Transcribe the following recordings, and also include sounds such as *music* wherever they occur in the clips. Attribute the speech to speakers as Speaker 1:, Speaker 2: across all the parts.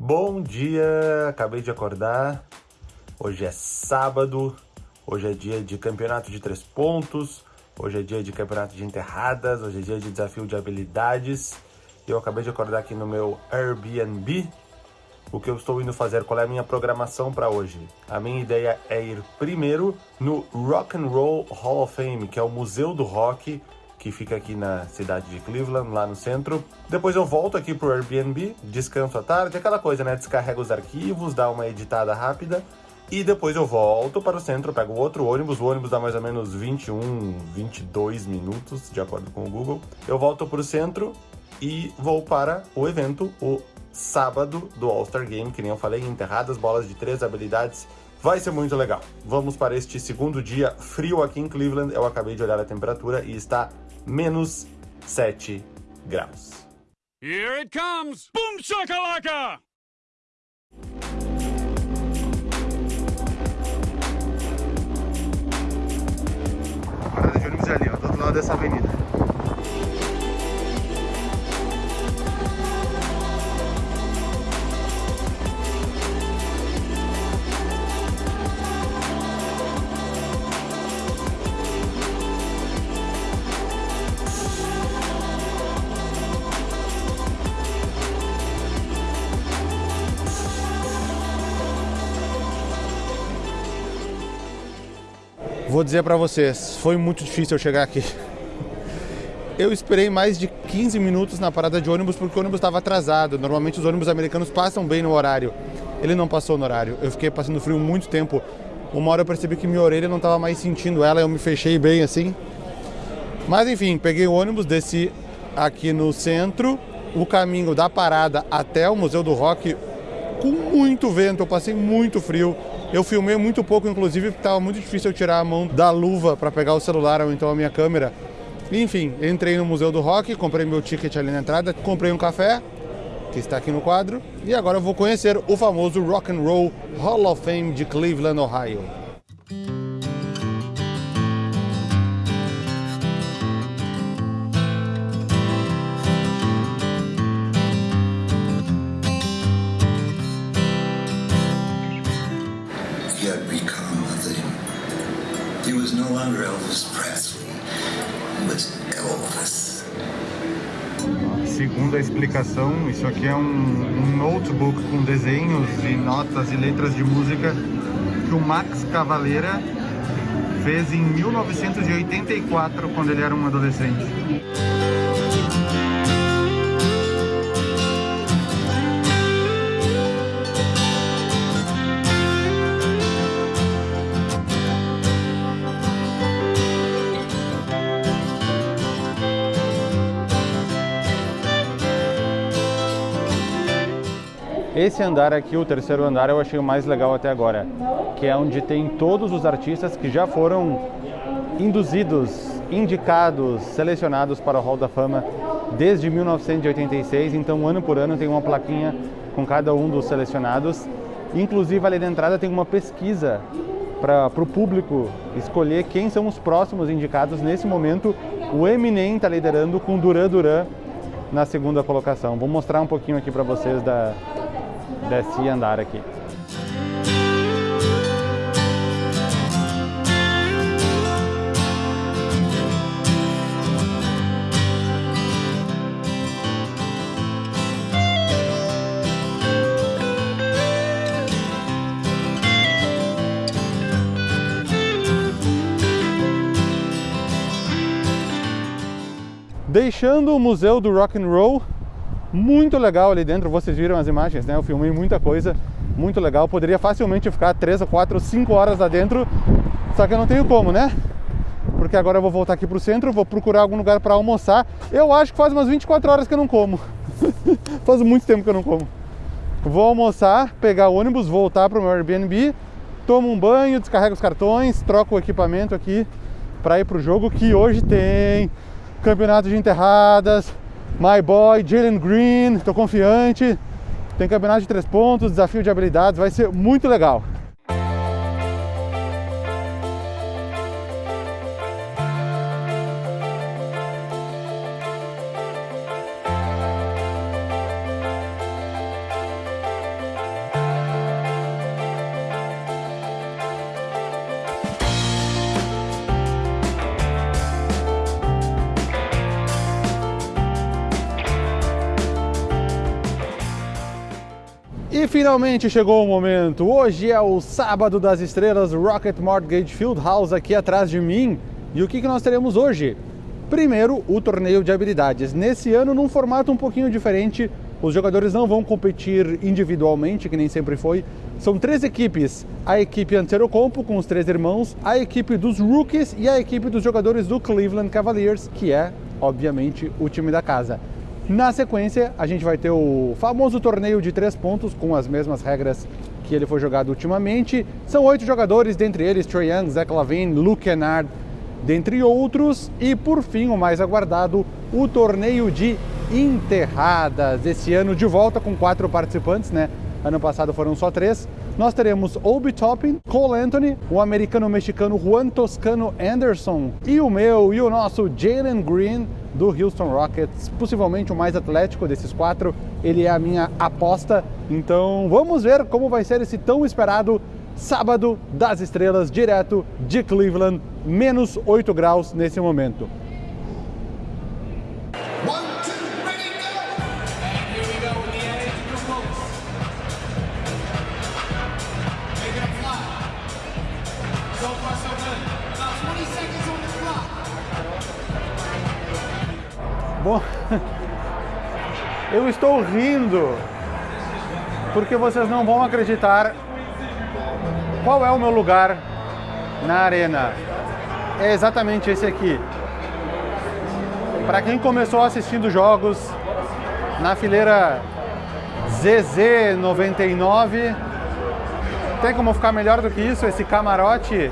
Speaker 1: Bom dia, acabei de acordar. Hoje é sábado, hoje é dia de campeonato de três pontos, hoje é dia de campeonato de enterradas, hoje é dia de desafio de habilidades. Eu acabei de acordar aqui no meu Airbnb. O que eu estou indo fazer, qual é a minha programação para hoje? A minha ideia é ir primeiro no Rock and Roll Hall of Fame, que é o museu do rock que fica aqui na cidade de Cleveland, lá no centro. Depois eu volto aqui pro Airbnb, descanso à tarde, aquela coisa, né? Descarrego os arquivos, dá uma editada rápida. E depois eu volto para o centro, pego outro ônibus, o ônibus dá mais ou menos 21, 22 minutos, de acordo com o Google. Eu volto para o centro e vou para o evento, o sábado do All-Star Game, que nem eu falei, enterradas, bolas de três habilidades. Vai ser muito legal. Vamos para este segundo dia frio aqui em Cleveland. Eu acabei de olhar a temperatura e está menos 7 graus.
Speaker 2: Here it comes! Boom shakalaka!
Speaker 1: A parada de ônibus é ali, ó, do outro lado dessa avenida. Vou dizer pra vocês, foi muito difícil eu chegar aqui. Eu esperei mais de 15 minutos na parada de ônibus porque o ônibus estava atrasado. Normalmente os ônibus americanos passam bem no horário. Ele não passou no horário. Eu fiquei passando frio muito tempo. Uma hora eu percebi que minha orelha não estava mais sentindo ela, eu me fechei bem assim. Mas enfim, peguei o ônibus, desci aqui no centro, o caminho da parada até o Museu do Rock com muito vento, eu passei muito frio. Eu filmei muito pouco, inclusive, porque estava muito difícil eu tirar a mão da luva para pegar o celular ou então a minha câmera. Enfim, entrei no Museu do Rock, comprei meu ticket ali na entrada, comprei um café, que está aqui no quadro, e agora eu vou conhecer o famoso Rock and Roll Hall of Fame de Cleveland, Ohio.
Speaker 3: Had become a thing. He was no longer Elvis Presley. He was Elvis.
Speaker 1: Segundo a explicação, isso aqui é um, um notebook com desenhos e notas e letras de música que o Max Cavaleira fez em 1984, quando ele era um adolescente. Esse andar aqui, o terceiro andar, eu achei o mais legal até agora, que é onde tem todos os artistas que já foram induzidos, indicados, selecionados para o Hall da Fama desde 1986. Então, ano por ano tem uma plaquinha com cada um dos selecionados. Inclusive, ali na entrada tem uma pesquisa para o público escolher quem são os próximos indicados. Nesse momento, o Eminem está liderando com Duran Duran na segunda colocação. Vou mostrar um pouquinho aqui para vocês da, desse andar aqui. Deixando o museu do rock and roll, muito legal ali dentro, vocês viram as imagens, né? Eu filmei muita coisa, muito legal. Poderia facilmente ficar 3 ou 4 ou 5 horas lá dentro, só que eu não tenho como, né? Porque agora eu vou voltar aqui pro centro, vou procurar algum lugar para almoçar. Eu acho que faz umas 24 horas que eu não como. *laughs* faz muito tempo que eu não como. Vou almoçar, pegar o ônibus, voltar pro meu Airbnb, tomo um banho, descarrego os cartões, troco o equipamento aqui para ir pro jogo que hoje tem campeonato de enterradas, My Boy, Jalen Green, tô confiante. Tem campeonato de três pontos, desafio de habilidades, vai ser muito legal. E finalmente chegou o momento. Hoje é o sábado das estrelas Rocket Mortgage Field House aqui atrás de mim. E o que, que nós teremos hoje? Primeiro, o torneio de habilidades. Nesse ano, num formato um pouquinho diferente, os jogadores não vão competir individualmente, que nem sempre foi. São três equipes: a equipe Antero-Compo, com os três irmãos, a equipe dos Rookies e a equipe dos jogadores do Cleveland Cavaliers, que é, obviamente, o time da casa. Na sequência, a gente vai ter o famoso torneio de três pontos, com as mesmas regras que ele foi jogado ultimamente. São oito jogadores, dentre eles Trae Young, Zach Luke Kennard, dentre outros. E por fim, o mais aguardado, o torneio de enterradas. Esse ano de volta com quatro participantes, né? Ano passado foram só três. Nós teremos Obi Toppin, Cole Anthony, o americano-mexicano Juan Toscano Anderson e o meu e o nosso Jalen Green do Houston Rockets, possivelmente o mais atlético desses quatro. Ele é a minha aposta. Então vamos ver como vai ser esse tão esperado sábado das estrelas, direto de Cleveland, menos 8 graus nesse momento. Bom, eu estou rindo porque vocês não vão acreditar qual é o meu lugar na arena. É exatamente esse aqui. Para quem começou assistindo jogos na fileira ZZ99, tem como ficar melhor do que isso? Esse camarote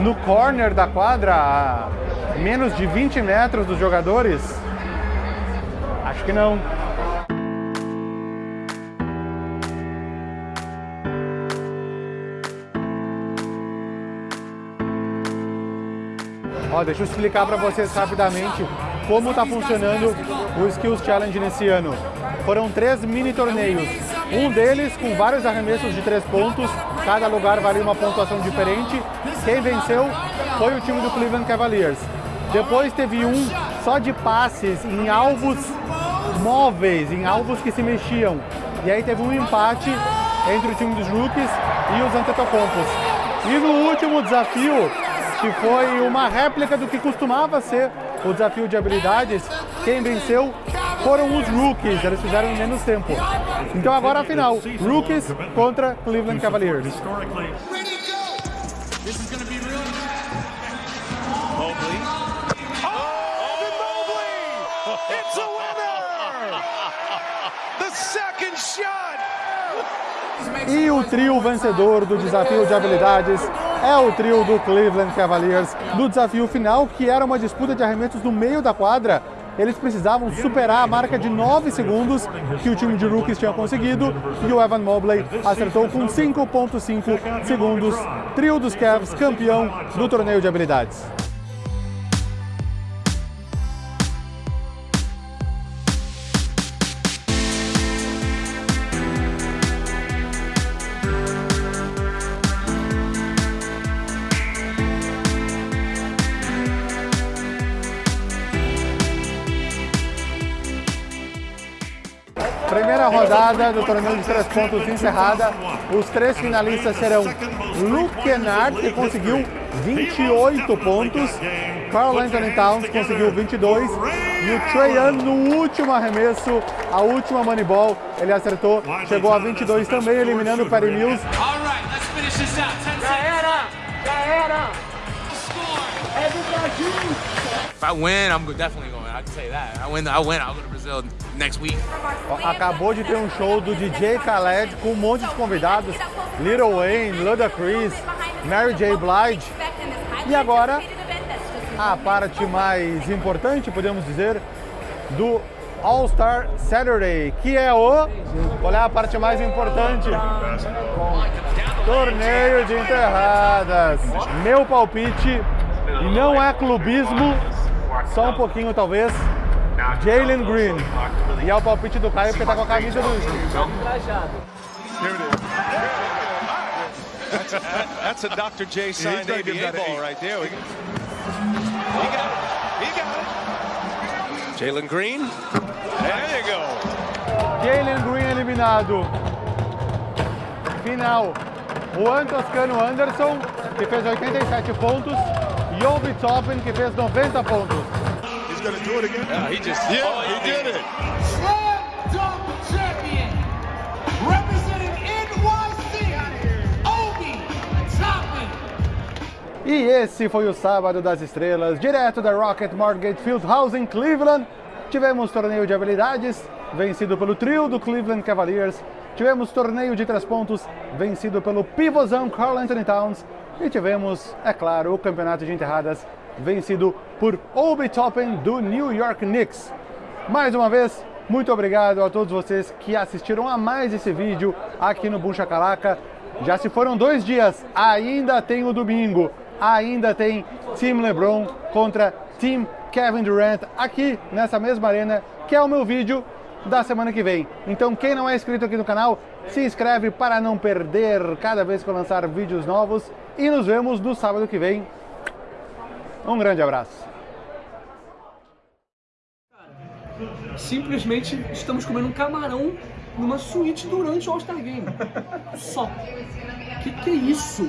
Speaker 1: no corner da quadra, a menos de 20 metros dos jogadores? Acho que não. Ó, deixa eu explicar para vocês rapidamente como está funcionando o Skills Challenge nesse ano. Foram três mini torneios, um deles com vários arremessos de três pontos, cada lugar valia uma pontuação diferente. Quem venceu foi o time do Cleveland Cavaliers. Depois teve um só de passes em alvos móveis, em alvos que se mexiam. E aí teve um empate entre o time dos rookies e os Antetokounmpos. E no último desafio, que foi uma réplica do que costumava ser o desafio de habilidades, quem venceu foram os rookies, eles fizeram em menos tempo. Então agora a final, rookies contra Cleveland Cavaliers. E o trio vencedor do desafio de habilidades é o trio do Cleveland Cavaliers. No desafio final, que era uma disputa de arremessos no meio da quadra, eles precisavam superar a marca de 9 segundos que o time de rookies tinha conseguido e o Evan Mobley acertou com 5.5 segundos. Trio dos Cavs, campeão do torneio de habilidades. Primeira rodada do torneio de três pontos encerrada. Os três finalistas serão Luke Kennard, que conseguiu 28 pontos. Carl Anthony Towns conseguiu 22. E o Trae Young, no último arremesso, a última Moneyball, ele acertou, chegou a 22 também, eliminando o Perry Mills.
Speaker 4: Já era! Já era! É do Brasil!
Speaker 5: If I win, I'm definitely going.
Speaker 1: Acabou de ter um show do DJ Khaled com um monte de convidados: Little Wayne, Ludacris, Mary J. Blige. E agora a parte mais importante, podemos dizer, do All Star Saturday, que é o. Olha a parte mais importante. Torneio de enterradas. Meu palpite, e não é clubismo, só um pouquinho talvez. Jalen Green. E é o palpite do Caio porque tá com a camisa do.
Speaker 6: That's, a Dr. J signed ABA ball right there. He got it. He got it. Jalen Green. There you go.
Speaker 1: Jalen Green eliminado. final. Juan Toscano Anderson, que fez 87 pontos, e Obi Toppin, que fez 90 pontos.
Speaker 6: He's going to do it again.
Speaker 5: Yeah, he just.
Speaker 6: Yeah,
Speaker 5: oh,
Speaker 6: he did it.
Speaker 4: Slam dunk champion, representing NYC, Obi Toppin.
Speaker 1: E esse foi o Sábado das Estrelas, direto da Rocket Mortgage Fieldhouse em Cleveland. Tivemos torneio de habilidades, vencido pelo trio do Cleveland Cavaliers. Tivemos torneio de três pontos, vencido pelo pivôzão Carl Anthony Towns. E tivemos, é claro, o campeonato de enterradas, vencido por Obi Toppin do New York Knicks. Mais uma vez, muito obrigado a todos vocês que assistiram a mais esse vídeo aqui no Boom Shakalaka. Já se foram dois dias, ainda tem o domingo, ainda tem Team LeBron contra Team Kevin Durant aqui nessa mesma arena, que é o meu vídeo da semana que vem. Então quem não é inscrito aqui no canal, se inscreve para não perder cada vez que eu lançar vídeos novos e nos vemos no sábado que vem. Um grande abraço.
Speaker 7: Simplesmente estamos comendo um camarão numa suíte durante o All-Star Game. Só. Que que é isso?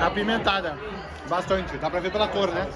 Speaker 1: Apimentada. Bastante, dá pra ver pela cor, né?